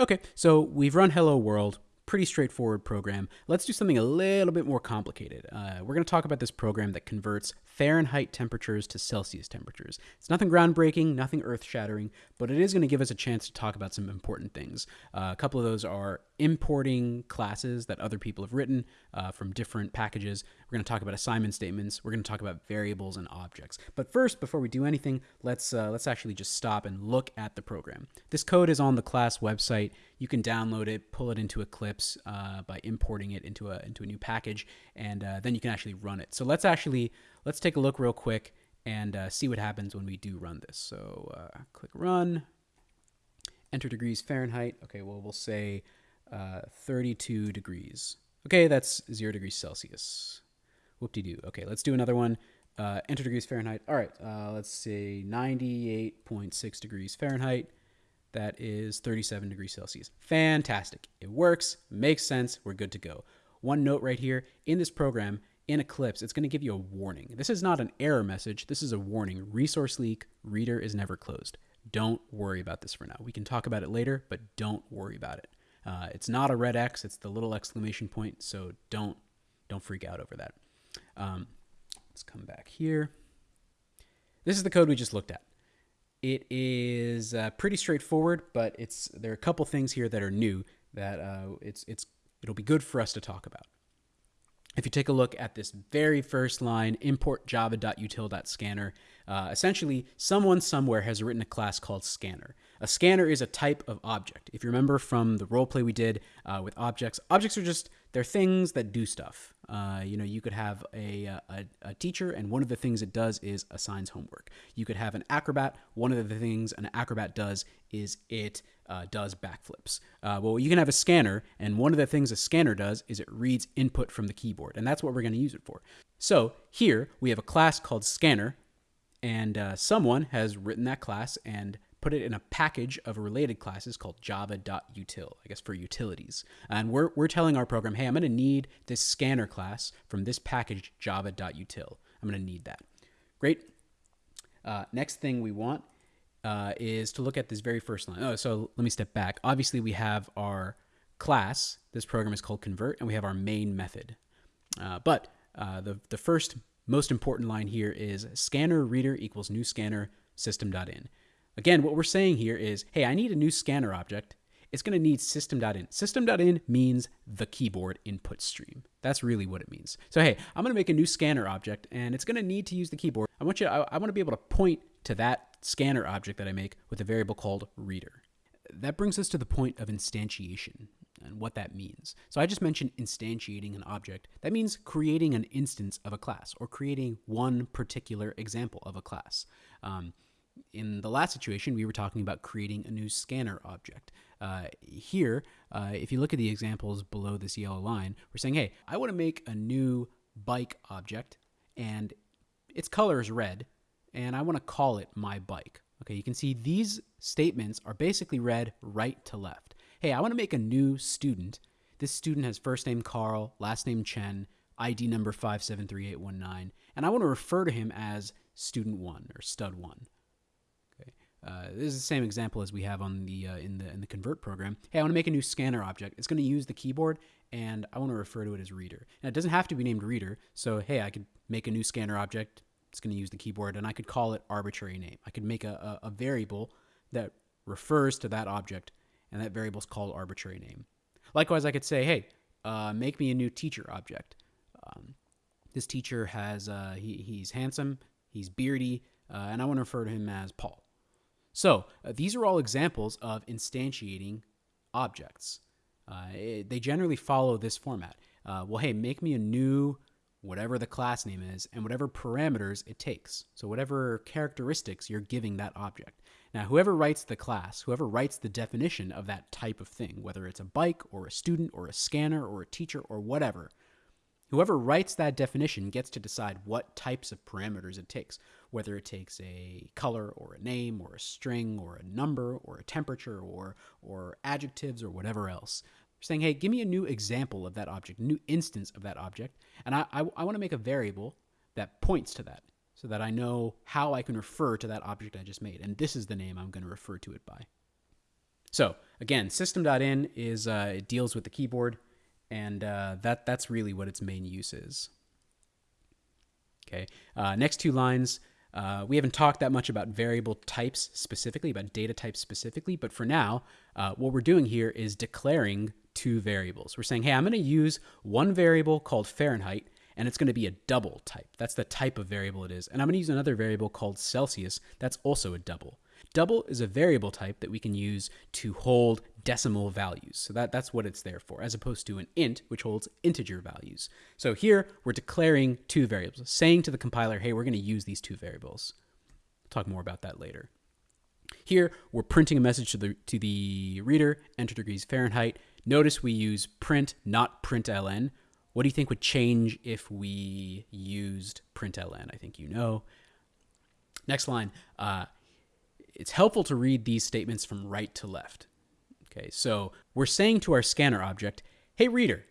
Okay, so we've run Hello World pretty straightforward program. Let's do something a little bit more complicated. Uh, we're going to talk about this program that converts Fahrenheit temperatures to Celsius temperatures. It's nothing groundbreaking, nothing earth shattering, but it is going to give us a chance to talk about some important things. Uh, a couple of those are importing classes that other people have written uh, from different packages. We're going to talk about assignment statements. We're going to talk about variables and objects. But first, before we do anything, let's uh, let's actually just stop and look at the program. This code is on the class website. You can download it, pull it into Eclipse uh, by importing it into a into a new package, and uh, then you can actually run it. So let's actually let's take a look real quick and uh, see what happens when we do run this. So uh, click run, enter degrees Fahrenheit. Okay, well we'll say uh, 32 degrees. Okay, that's zero degrees Celsius. Whoop-de-doo. Okay, let's do another one. Uh, enter degrees Fahrenheit. All right, uh, let's say 98.6 degrees Fahrenheit. That is 37 degrees Celsius. Fantastic. It works, makes sense, we're good to go. One note right here, in this program, in Eclipse, it's going to give you a warning. This is not an error message, this is a warning. Resource leak, reader is never closed. Don't worry about this for now. We can talk about it later, but don't worry about it. Uh, it's not a red X; it's the little exclamation point. So don't don't freak out over that. Um, let's come back here. This is the code we just looked at. It is uh, pretty straightforward, but it's there are a couple things here that are new that uh, it's it's it'll be good for us to talk about. If you take a look at this very first line, import java.util.scanner, uh, essentially someone somewhere has written a class called scanner. A scanner is a type of object. If you remember from the role play we did uh, with objects, objects are just they're things that do stuff. Uh, you know, you could have a, a, a, teacher, and one of the things it does is assigns homework. You could have an acrobat. One of the things an acrobat does is it uh, does backflips. Uh, well, you can have a scanner, and one of the things a scanner does is it reads input from the keyboard, and that's what we're going to use it for. So here we have a class called scanner, and uh, someone has written that class and put it in a package of related classes called java.util, I guess for utilities. And we're, we're telling our program, hey, I'm going to need this scanner class from this package java.util. I'm going to need that. Great. Uh, next thing we want uh, is to look at this very first line. Oh, so let me step back. Obviously, we have our class. This program is called convert, and we have our main method. Uh, but uh, the, the first most important line here is scanner reader equals new scanner system.in. Again, what we're saying here is, hey, I need a new scanner object. It's going to need system.in. System.in means the keyboard input stream. That's really what it means. So, hey, I'm going to make a new scanner object, and it's going to need to use the keyboard. I want you, I, I want to be able to point to that scanner object that I make with a variable called reader. That brings us to the point of instantiation and what that means. So I just mentioned instantiating an object. That means creating an instance of a class or creating one particular example of a class. Um, in the last situation, we were talking about creating a new scanner object. Uh, here, uh, if you look at the examples below this yellow line, we're saying, hey, I want to make a new bike object, and its color is red, and I want to call it my bike. Okay, you can see these statements are basically read right to left. Hey, I want to make a new student. This student has first name Carl, last name Chen, ID number 573819, and I want to refer to him as student 1 or stud 1. Uh, this is the same example as we have on the uh, in the in the convert program. Hey, I want to make a new scanner object. It's going to use the keyboard, and I want to refer to it as reader. And it doesn't have to be named reader. So hey, I could make a new scanner object. It's going to use the keyboard, and I could call it arbitrary name. I could make a, a, a variable that refers to that object, and that variable is called arbitrary name. Likewise, I could say, hey, uh, make me a new teacher object. Um, this teacher has uh, he, he's handsome, he's beardy, uh, and I want to refer to him as Paul. So uh, these are all examples of instantiating objects. Uh, it, they generally follow this format. Uh, well, hey, make me a new whatever the class name is and whatever parameters it takes. So whatever characteristics you're giving that object. Now, whoever writes the class, whoever writes the definition of that type of thing, whether it's a bike or a student or a scanner or a teacher or whatever, Whoever writes that definition gets to decide what types of parameters it takes, whether it takes a color or a name or a string or a number or a temperature or, or adjectives or whatever else. saying, hey, give me a new example of that object, a new instance of that object, and I, I, I want to make a variable that points to that so that I know how I can refer to that object I just made. And this is the name I'm going to refer to it by. So again, system.in is uh, it deals with the keyboard, and uh, that that's really what its main use is. Okay, uh, next two lines. Uh, we haven't talked that much about variable types specifically, about data types specifically, but for now, uh, what we're doing here is declaring two variables. We're saying, hey, I'm going to use one variable called Fahrenheit, and it's going to be a double type. That's the type of variable it is. And I'm going to use another variable called Celsius. That's also a double. Double is a variable type that we can use to hold decimal values. So that, that's what it's there for, as opposed to an int, which holds integer values. So here we're declaring two variables, saying to the compiler, hey, we're going to use these two variables. talk more about that later. Here, we're printing a message to the, to the reader, enter degrees Fahrenheit. Notice we use print, not println. What do you think would change if we used println? I think you know. Next line. Uh, it's helpful to read these statements from right to left. Okay, so we're saying to our scanner object, hey reader,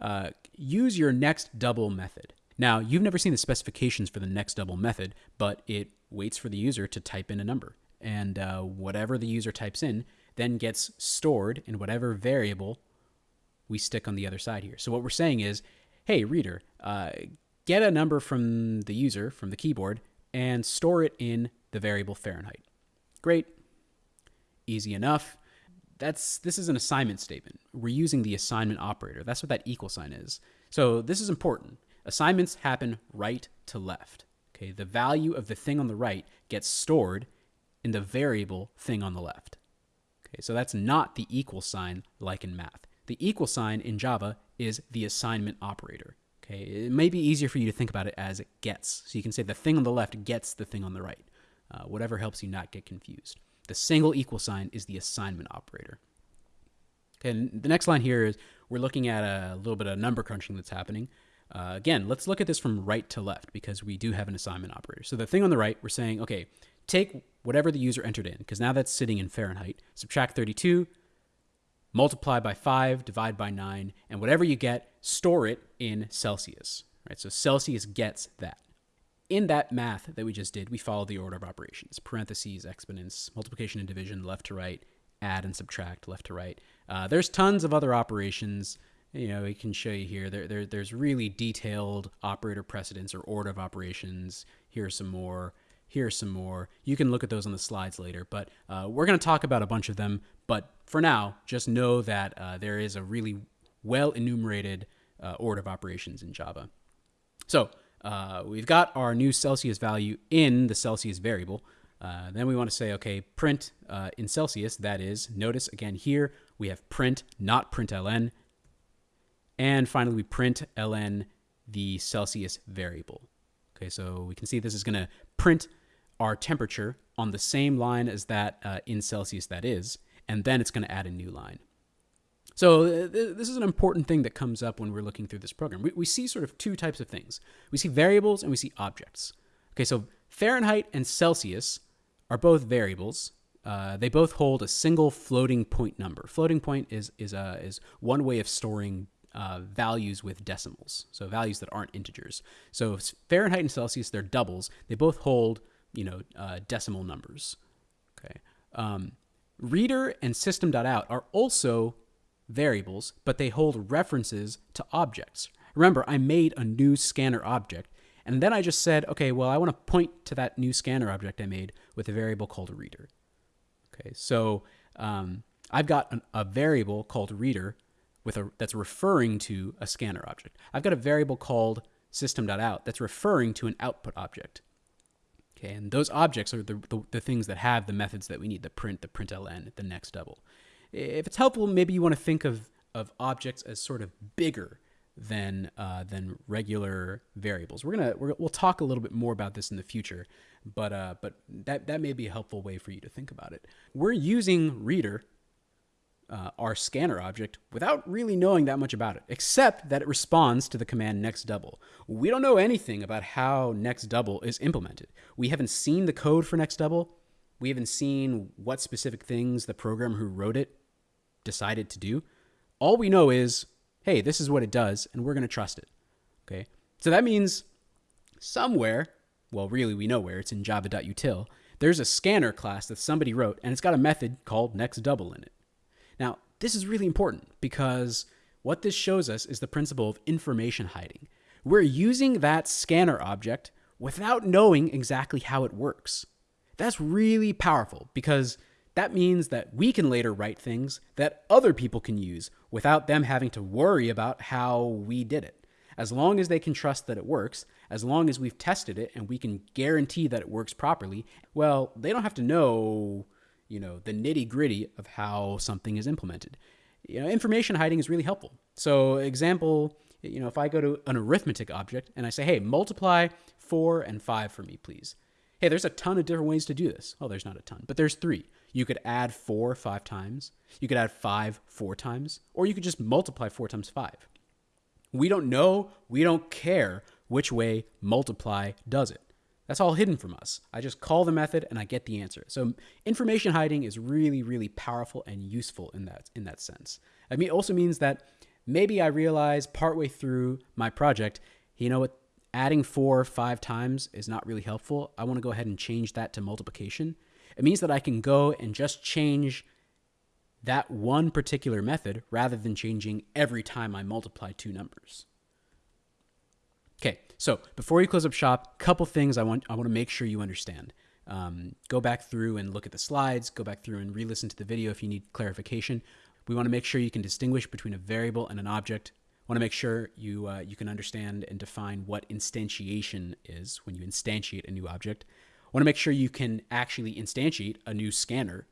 uh, use your next double method. Now, you've never seen the specifications for the next double method, but it waits for the user to type in a number. And uh, whatever the user types in then gets stored in whatever variable we stick on the other side here. So what we're saying is, hey, reader, uh, get a number from the user, from the keyboard, and store it in the variable Fahrenheit. Great. Easy enough. That's this is an assignment statement. We're using the assignment operator. That's what that equal sign is. So this is important. Assignments happen right to left. Okay, the value of the thing on the right gets stored in the variable thing on the left. Okay, so that's not the equal sign like in math. The equal sign in Java is the assignment operator. Okay, it may be easier for you to think about it as it gets. So you can say the thing on the left gets the thing on the right uh, whatever helps you not get confused. The single equal sign is the assignment operator. Okay, and the next line here is we're looking at a little bit of number crunching that's happening. Uh, again, let's look at this from right to left because we do have an assignment operator. So the thing on the right, we're saying, okay, take whatever the user entered in, because now that's sitting in Fahrenheit, subtract 32, multiply by 5, divide by 9, and whatever you get, store it in Celsius. Right? So Celsius gets that in that math that we just did, we follow the order of operations parentheses, exponents, multiplication and division, left to right, add and subtract, left to right. Uh, there's tons of other operations. You know, we can show you here. There, there, there's really detailed operator precedence or order of operations. Here's some more. Here's some more. You can look at those on the slides later, but uh, we're going to talk about a bunch of them. But for now, just know that uh, there is a really well enumerated uh, order of operations in Java. So uh, we've got our new Celsius value in the Celsius variable. Uh, then we want to say, okay, print uh, in Celsius, that is, notice again here, we have print, not println. And finally, we print ln the Celsius variable. Okay, so we can see this is going to print our temperature on the same line as that uh, in Celsius that is, and then it's going to add a new line. So uh, th this is an important thing that comes up when we're looking through this program. We, we see sort of two types of things. We see variables and we see objects. Okay, so Fahrenheit and Celsius are both variables. Uh, they both hold a single floating point number. Floating point is is uh, is one way of storing uh, values with decimals, so values that aren't integers. So Fahrenheit and Celsius, they're doubles. They both hold you know uh, decimal numbers. Okay. Um, reader and system.out are also variables, but they hold references to objects. Remember, I made a new scanner object, and then I just said, okay, well, I want to point to that new scanner object I made with a variable called reader. Okay, so um, I've got an, a variable called reader with a, that's referring to a scanner object. I've got a variable called system.out that's referring to an output object. Okay, and those objects are the, the, the things that have the methods that we need, the print, the println, the next double if it's helpful, maybe you want to think of, of objects as sort of bigger than uh, than regular variables. We're gonna we will talk a little bit more about this in the future, but uh, but that that may be a helpful way for you to think about it. We're using reader, uh, our scanner object, without really knowing that much about it, except that it responds to the command next double. We don't know anything about how next double is implemented. We haven't seen the code for next double. We haven't seen what specific things the programmer who wrote it decided to do. All we know is, hey, this is what it does, and we're going to trust it. Okay. So that means somewhere, well, really, we know where it's in java.util, there's a scanner class that somebody wrote, and it's got a method called next double in it. Now, this is really important because what this shows us is the principle of information hiding. We're using that scanner object without knowing exactly how it works. That's really powerful because that means that we can later write things that other people can use without them having to worry about how we did it. As long as they can trust that it works, as long as we've tested it and we can guarantee that it works properly, well, they don't have to know, you know, the nitty-gritty of how something is implemented. You know, information hiding is really helpful. So, example, you know, if I go to an arithmetic object and I say, "Hey, multiply 4 and 5 for me, please." Hey, there's a ton of different ways to do this. Oh, there's not a ton, but there's 3. You could add 4 5 times, you could add 5 4 times, or you could just multiply 4 times 5. We don't know, we don't care which way multiply does it. That's all hidden from us. I just call the method and I get the answer. So information hiding is really, really powerful and useful in that in that sense. I mean, it also means that maybe I realize partway through my project, you know what, adding four five times is not really helpful. I want to go ahead and change that to multiplication. It means that I can go and just change that one particular method rather than changing every time I multiply two numbers. Okay, so before you close up shop, a couple things I want I want to make sure you understand. Um, go back through and look at the slides. Go back through and re-listen to the video if you need clarification. We want to make sure you can distinguish between a variable and an object. Want to make sure you uh, you can understand and define what instantiation is when you instantiate a new object. Want to make sure you can actually instantiate a new scanner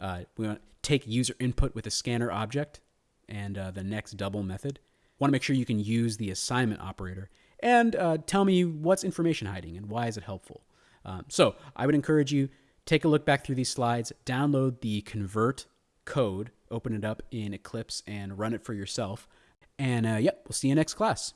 uh, we want to take user input with a scanner object and uh, the next double method. Want to make sure you can use the assignment operator and uh, tell me what's information hiding and why is it helpful. Um, so I would encourage you take a look back through these slides, download the convert code, open it up in Eclipse and run it for yourself. And uh, yep, we'll see you next class.